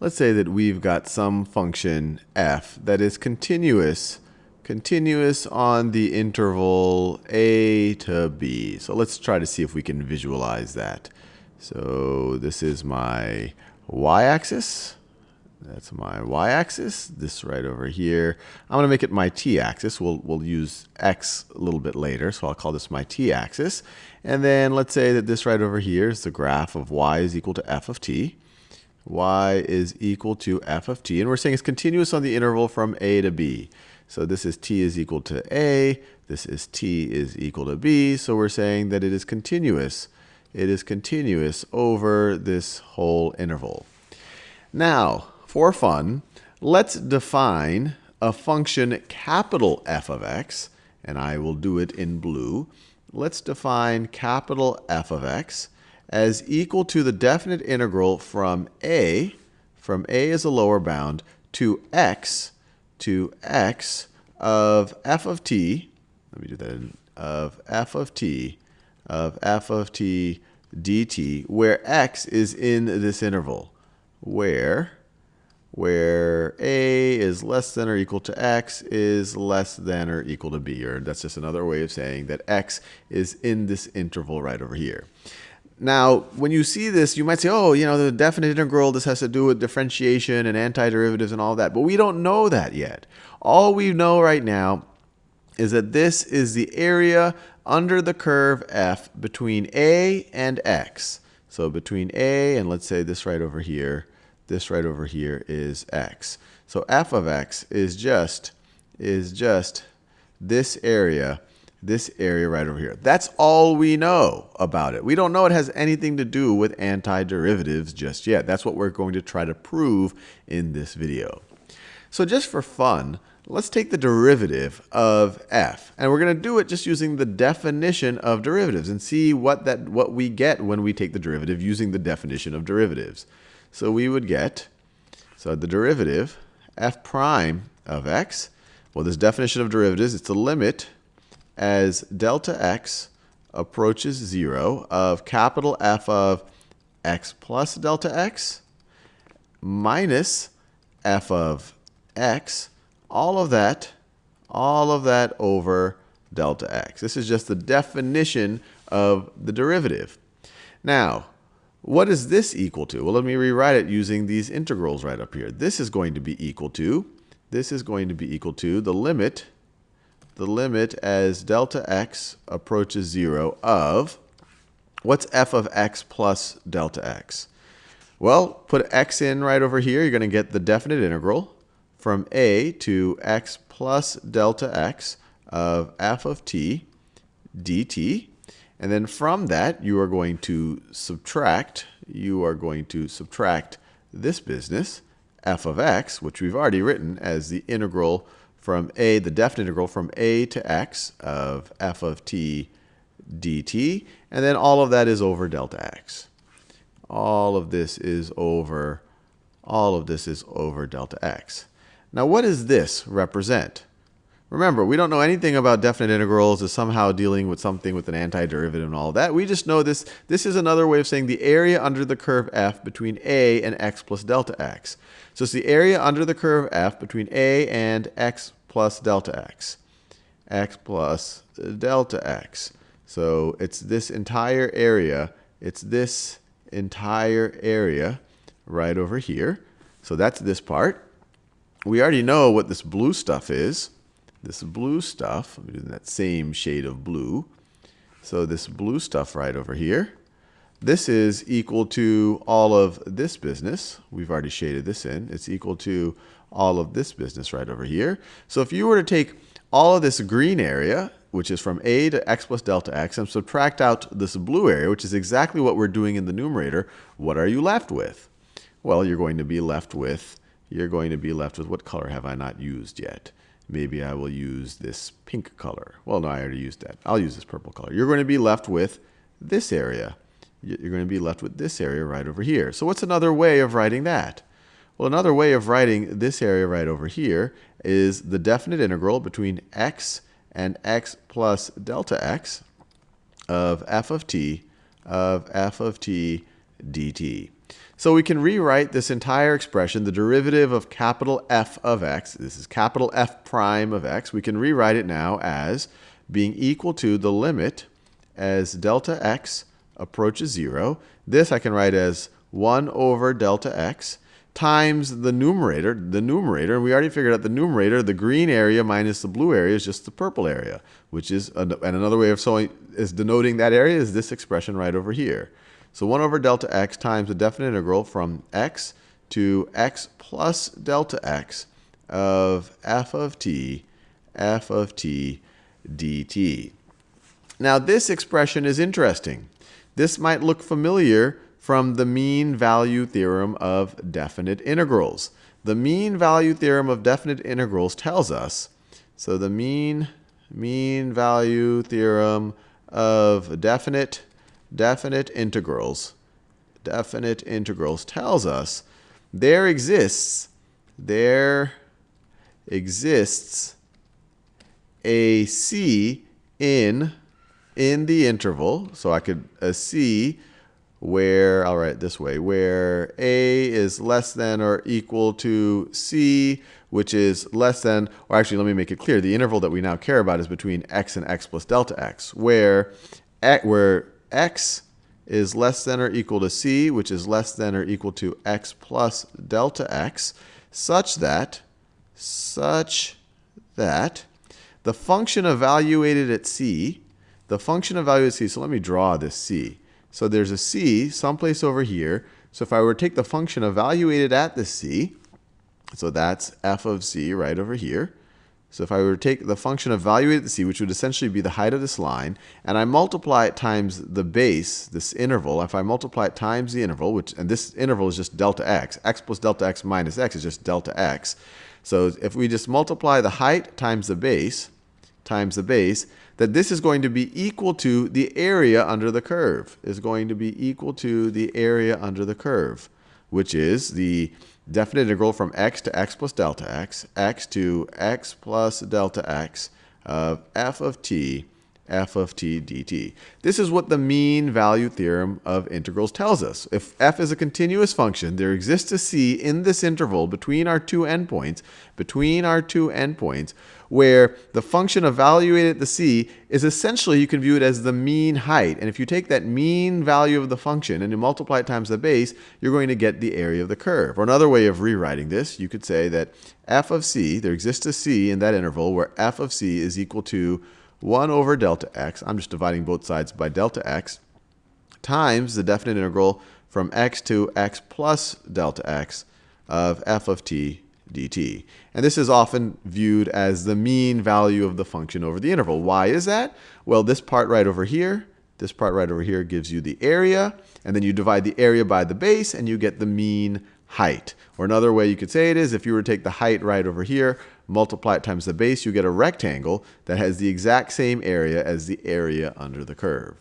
let's say that we've got some function f that is continuous continuous on the interval a to b. So let's try to see if we can visualize that. So this is my y-axis. That's my y-axis. This right over here. I'm going to make it my t-axis. We'll, we'll use x a little bit later, so I'll call this my t-axis. And then let's say that this right over here is the graph of y is equal to f of t. y is equal to f of t. And we're saying it's continuous on the interval from a to b. So this is t is equal to a. This is t is equal to b. So we're saying that it is continuous. It is continuous over this whole interval. Now, for fun, let's define a function capital F of x, and I will do it in blue. Let's define capital F of x as equal to the definite integral from a, from a as a lower bound, to x to x of f of t, let me do that, in, of f of t, of f of t dt, where x is in this interval, where, where a is less than or equal to x is less than or equal to b, or that's just another way of saying that x is in this interval right over here. Now, when you see this, you might say, oh, you know, the definite integral, this has to do with differentiation and antiderivatives and all that. But we don't know that yet. All we know right now is that this is the area under the curve f between a and x. So between a and let's say this right over here, this right over here is x. So f of x is just is just this area this area right over here. That's all we know about it. We don't know it has anything to do with antiderivatives just yet. That's what we're going to try to prove in this video. So just for fun, let's take the derivative of f. And we're going to do it just using the definition of derivatives and see what, that, what we get when we take the derivative using the definition of derivatives. So we would get, so the derivative, f prime of x, well, this definition of derivatives, it's the limit as delta x approaches 0 of capital F of x plus delta x minus f of x, all of that, all of that over delta x. This is just the definition of the derivative. Now, what is this equal to? Well, let me rewrite it using these integrals right up here. This is going to be equal to, this is going to be equal to the limit the limit as delta x approaches 0 of, what's f of x plus delta x? Well, put x in right over here. You're going to get the definite integral from a to x plus delta x of f of t dt. And then from that, you are going to subtract, you are going to subtract this business, f of x, which we've already written as the integral from a, the definite integral from a to x of f of t dt, and then all of that is over delta x. All of this is over, all of this is over delta x. Now what does this represent? Remember, we don't know anything about definite integrals as somehow dealing with something with an antiderivative and all that. We just know this. This is another way of saying the area under the curve f between a and x plus delta x. So it's the area under the curve f between a and x plus delta x. x plus delta x. So it's this entire area. It's this entire area right over here. So that's this part. We already know what this blue stuff is this blue stuff, I'm doing that same shade of blue. So this blue stuff right over here, this is equal to all of this business. We've already shaded this in. It's equal to all of this business right over here. So if you were to take all of this green area, which is from a to x plus delta x, and subtract out this blue area, which is exactly what we're doing in the numerator, what are you left with? Well, you're going to be left with, you're going to be left with, what color have I not used yet? Maybe I will use this pink color. Well, no, I already used that. I'll use this purple color. You're going to be left with this area. You're going to be left with this area right over here. So what's another way of writing that? Well, another way of writing this area right over here is the definite integral between x and x plus delta x of f of t of f of t dt. So we can rewrite this entire expression, the derivative of capital F of x, this is capital F prime of x, we can rewrite it now as being equal to the limit as delta x approaches 0. This I can write as 1 over delta x times the numerator, the numerator, and we already figured out the numerator, the green area minus the blue area is just the purple area, which is, and another way of showing, is denoting that area is this expression right over here. So 1 over delta x times the definite integral from x to x plus delta x of f of t, f of t dt. Now this expression is interesting. This might look familiar from the mean value theorem of definite integrals. The mean value theorem of definite integrals tells us, so the mean, mean value theorem of definite definite integrals, definite integrals tells us there exists, there exists a c in, in the interval. So I could, a c where, I'll write it this way, where a is less than or equal to c, which is less than, or actually let me make it clear, the interval that we now care about is between x and x plus delta x, where, where x is less than or equal to c, which is less than or equal to x plus delta x, such that, such that the function evaluated at c, the function evaluated at c, so let me draw this c. So there's a c someplace over here. So if I were to take the function evaluated at the c, so that's f of c right over here, so if I were to take the function evaluated at c, which would essentially be the height of this line, and I multiply it times the base, this interval, if I multiply it times the interval, which and this interval is just delta x, x plus delta x minus x is just delta x. So if we just multiply the height times the base, times the base, that this is going to be equal to the area under the curve, is going to be equal to the area under the curve, which is the definite integral from x to x plus delta x, x to x plus delta x of f of t, f of t dt. This is what the mean value theorem of integrals tells us. If f is a continuous function, there exists a c in this interval between our two endpoints, between our two endpoints, where the function evaluated at the c is essentially, you can view it as the mean height. And if you take that mean value of the function and you multiply it times the base, you're going to get the area of the curve. Or another way of rewriting this, you could say that f of c, there exists a c in that interval where f of c is equal to 1 over delta x, I'm just dividing both sides by delta x, times the definite integral from x to x plus delta x of f of t dt. And this is often viewed as the mean value of the function over the interval. Why is that? Well, this part right over here, this part right over here gives you the area, and then you divide the area by the base, and you get the mean height. Or another way you could say it is, if you were to take the height right over here, multiply it times the base, you get a rectangle that has the exact same area as the area under the curve.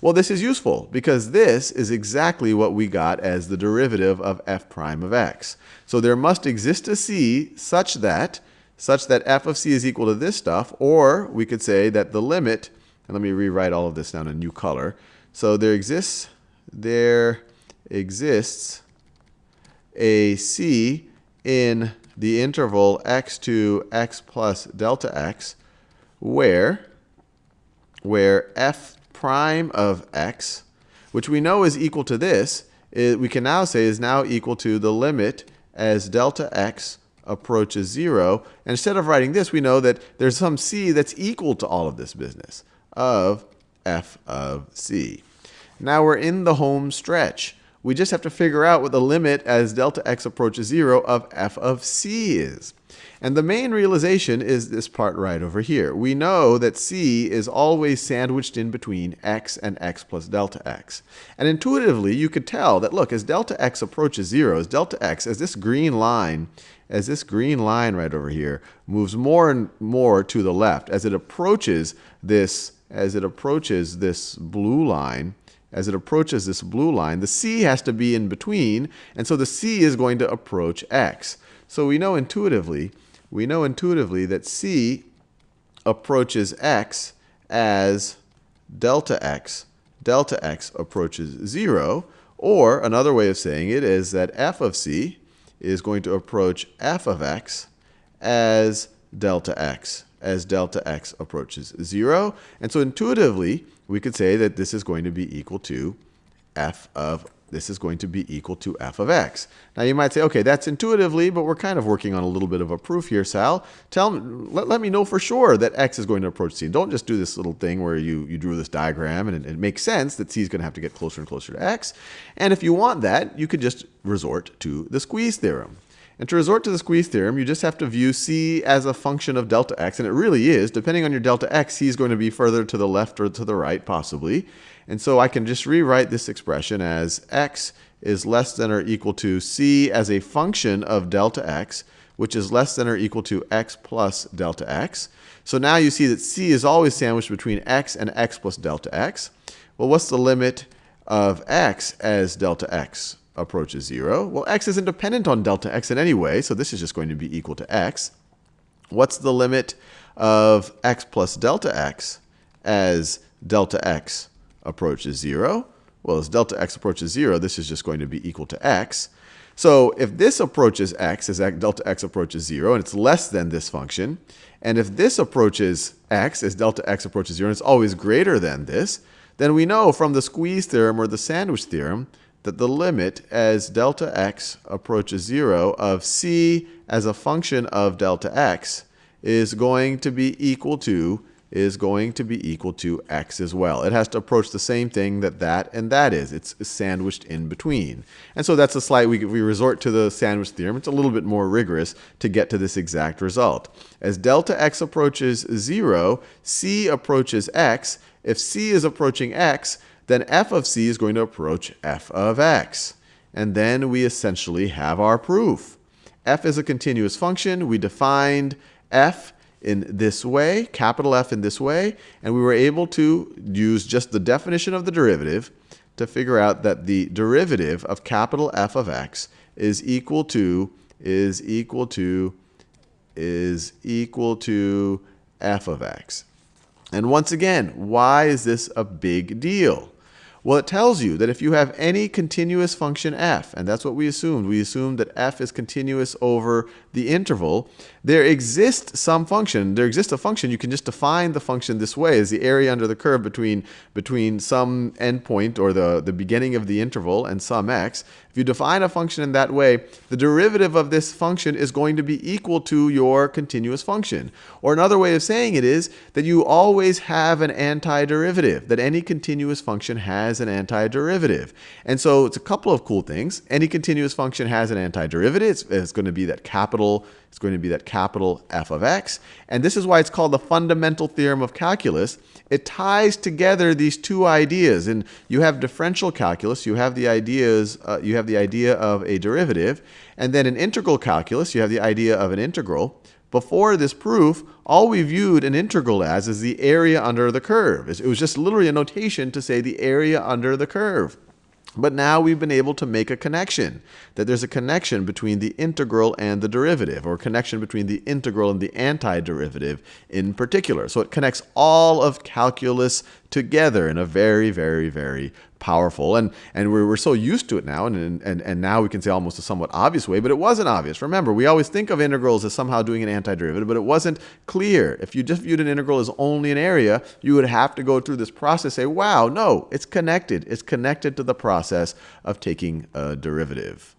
Well, this is useful because this is exactly what we got as the derivative of f prime of x. So there must exist a c such that such that f of c is equal to this stuff, or we could say that the limit, and let me rewrite all of this down in a new color. So there exists there exists a c in the interval x to x plus delta x where where f prime of x, which we know is equal to this, we can now say is now equal to the limit as delta x approaches 0. And instead of writing this, we know that there's some c that's equal to all of this business of f of c. Now we're in the home stretch. We just have to figure out what the limit as delta x approaches 0 of f of c is. And the main realization is this part right over here. We know that c is always sandwiched in between x and x plus delta x. And intuitively, you could tell that, look, as delta x approaches 0, as delta x, as this green line, as this green line right over here moves more and more to the left, as it approaches this, as it approaches this blue line, as it approaches this blue line, the c has to be in between, and so the c is going to approach x. So we know intuitively we know intuitively that c approaches x as delta x, delta x approaches 0, Or another way of saying it is that f of c is going to approach f of x as delta x, as delta x approaches 0. And so intuitively, we could say that this is going to be equal to f of this is going to be equal to f of x. Now you might say, okay, that's intuitively, but we're kind of working on a little bit of a proof here, Sal. Tell let, let me know for sure that x is going to approach c. Don't just do this little thing where you, you drew this diagram and it, it makes sense that c is going to have to get closer and closer to x. And if you want that, you could just resort to the squeeze theorem. And to resort to the squeeze theorem, you just have to view c as a function of delta x, and it really is. Depending on your delta x, c is going to be further to the left or to the right, possibly. And so I can just rewrite this expression as x is less than or equal to c as a function of delta x, which is less than or equal to x plus delta x. So now you see that c is always sandwiched between x and x plus delta x. Well, what's the limit of x as delta x? Approaches 0. Well, x isn't dependent on delta x in any way, so this is just going to be equal to x. What's the limit of x plus delta x as delta x approaches 0? Well, as delta x approaches 0, this is just going to be equal to x. So if this approaches x as delta x approaches 0, and it's less than this function, and if this approaches x as delta x approaches 0, and it's always greater than this, then we know from the squeeze theorem or the sandwich theorem that the limit as delta x approaches 0 of c as a function of delta x is going to be equal to is going to be equal to x as well. It has to approach the same thing that that and that is. It's sandwiched in between. And so that's a slight, we, we resort to the sandwich theorem. It's a little bit more rigorous to get to this exact result. As delta x approaches 0, c approaches x. If c is approaching x, then f of c is going to approach f of x. And then we essentially have our proof. f is a continuous function. We defined f in this way, capital F in this way, and we were able to use just the definition of the derivative to figure out that the derivative of capital F of x is equal to is equal to is equal to f of x. And once again, why is this a big deal? Well, it tells you that if you have any continuous function f, and that's what we assumed, we assumed that f is continuous over the interval, there exists some function, there exists a function, you can just define the function this way as the area under the curve between, between some endpoint or the, the beginning of the interval and some x. If you define a function in that way, the derivative of this function is going to be equal to your continuous function. Or another way of saying it is that you always have an antiderivative, that any continuous function has an antiderivative. And so it's a couple of cool things. Any continuous function has an antiderivative. It's, it's going to be that capital it's going to be that capital F of x. And this is why it's called the fundamental theorem of calculus. It ties together these two ideas. And you have differential calculus, you have the ideas, uh, you have the idea of a derivative. And then in integral calculus, you have the idea of an integral. Before this proof, all we viewed an integral as is the area under the curve. It was just literally a notation to say the area under the curve. But now we've been able to make a connection, that there's a connection between the integral and the derivative, or a connection between the integral and the antiderivative in particular. So it connects all of calculus together in a very, very, very powerful. And, and we're, we're so used to it now, and, and, and now we can say almost a somewhat obvious way, but it wasn't obvious. Remember, we always think of integrals as somehow doing an antiderivative, but it wasn't clear. If you just viewed an integral as only an area, you would have to go through this process, say, wow, no, it's connected. It's connected to the process of taking a derivative.